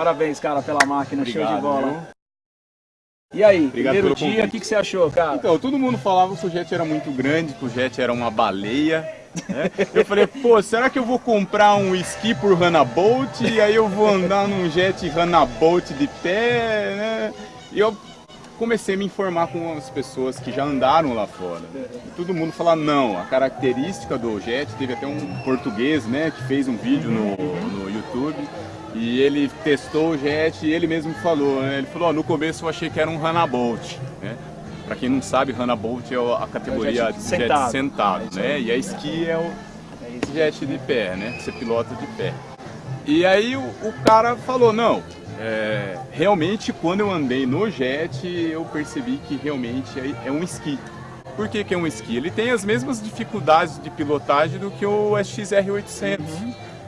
Parabéns, cara, pela máquina, Obrigado, show de bola. viu? E aí, Obrigado primeiro dia, o que, que você achou, cara? Então, todo mundo falava que o jet era muito grande, que o jet era uma baleia. né? Eu falei, pô, será que eu vou comprar um esqui por Bolt e aí eu vou andar num jet Bolt de pé, né? E eu comecei a me informar com as pessoas que já andaram lá fora. E todo mundo fala, não, a característica do jet, teve até um português, né, que fez um vídeo no, no YouTube, e ele testou o jet e ele mesmo falou, né? ele falou, ó, no começo eu achei que era um Bolt, né? Pra quem não sabe, Bolt é a categoria É jet de jet sentado. sentado, É né? E a esqui é o É jet de pé, né? Você pilota de pé. E aí o, o cara falou, não, é, realmente quando eu andei no jet, eu percebi que realmente é, é um esqui. Por que, que é um esqui? Ele tem as mesmas dificuldades de pilotagem do que o SXR800,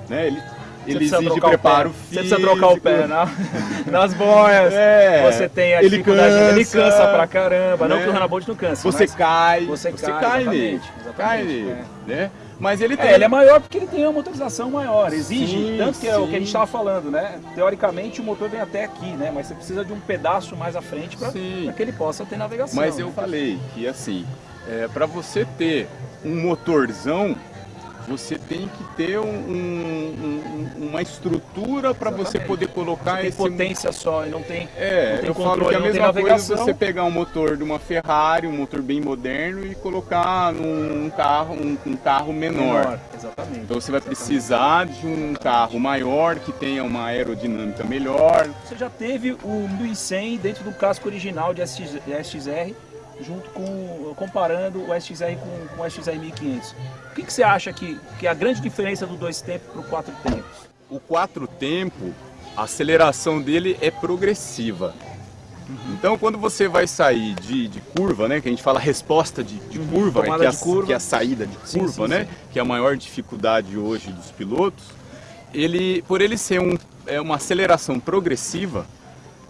né? Ele, ele precisa exige o preparo pé. físico. Você precisa trocar o pé na- nas boias. É, você tem a ele dificuldade, ele cansa, cansa pra caramba. Não né? que o Hanabolt não cansa, Você cai, você cai, cai, nele, cai nele, é. né? Mas ele tem... É, ele é maior porque ele tem uma motorização maior, exige, Sim, tanto que é o que a gente estava falando, né? Teoricamente o motor vem até aqui, né? Mas você precisa de um pedaço mais à frente para que ele possa ter navegação. Mas eu né? falei que assim, é, para você ter um motorzão, você tem que ter um- um- um- uma estrutura para você Exatamente. poder colocar tem esse potência só e não tem. É, não tem eu falo controle, que é a mesma coisa você pegar um motor de uma Ferrari, um motor bem moderno e colocar num carro, um, um carro menor. Exatamente. Então você vai precisar de um carro maior que tenha uma aerodinâmica melhor, Você já teve o 1100 dentro do casco original de SXR, junto com comparando o SXR com, com o SXR 1500. O que, que você acha que, que é a grande diferença do dois tempos para o quatro tempos? O quatro tempo, a aceleração dele é progressiva. Então, quando você vai sair de, de curva, né, que a gente fala resposta de, de curva, tomada que, é a, de curva. que é a saída de Sim, curva, sim, né, sim. que é a maior dificuldade hoje dos pilotos, ele, por ele ser um, é uma aceleração progressiva,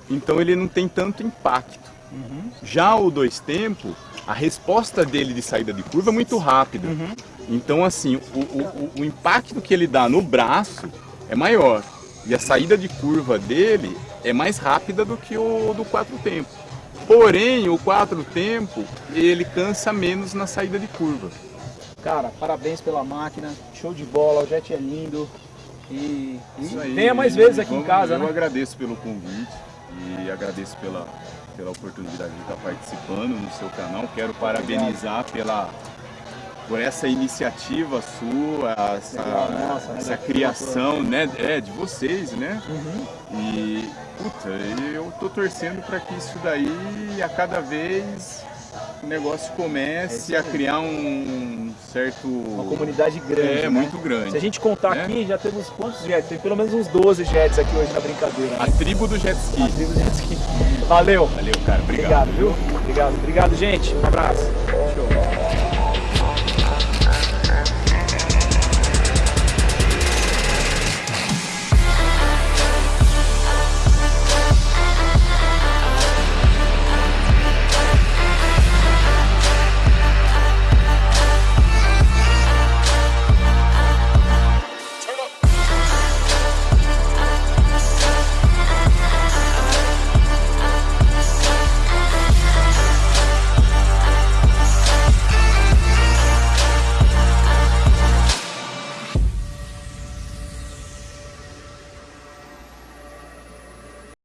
então ele não tem tanto impacto. Uhum. Já o dois tempo, a resposta dele de saída de curva é muito rápida. Uhum. Então, assim, o- o- o impacto que ele dá no braço é maior. E a saída de curva dele é mais rápida do que o do quatro tempo. Porém, o quatro tempo, ele cansa menos na saída de curva. Cara, parabéns pela máquina, show de bola, o jet é lindo. E, Isso aí. venha mais vezes aqui em Vamos- casa, Eu né? agradeço pelo convite e agradeço pela, pela oportunidade de estar participando no seu canal. Quero parabenizar pela, por essa iniciativa sua, essa, nossa, essa criação né, é, de vocês, né? Uhum. E, puta, eu tô torcendo para que isso daí, a cada vez, o negócio É comece isso a criar um certo... Uma comunidade grande. É, né? muito grande. Se a gente contar né? aqui, já temos quantos jets? Tem pelo menos uns 12 jets aqui hoje na brincadeira. A tribo do jet ski. Temos jet ski. Valeu. Valeu, cara. Obrigado, viu? Obrigado. Obrigado, gente. Um abraço.